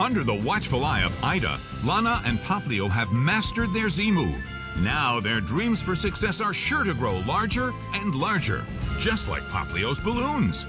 Under the watchful eye of Ida, Lana and Popplio have mastered their Z move. Now their dreams for success are sure to grow larger and larger, just like Popplio's balloons.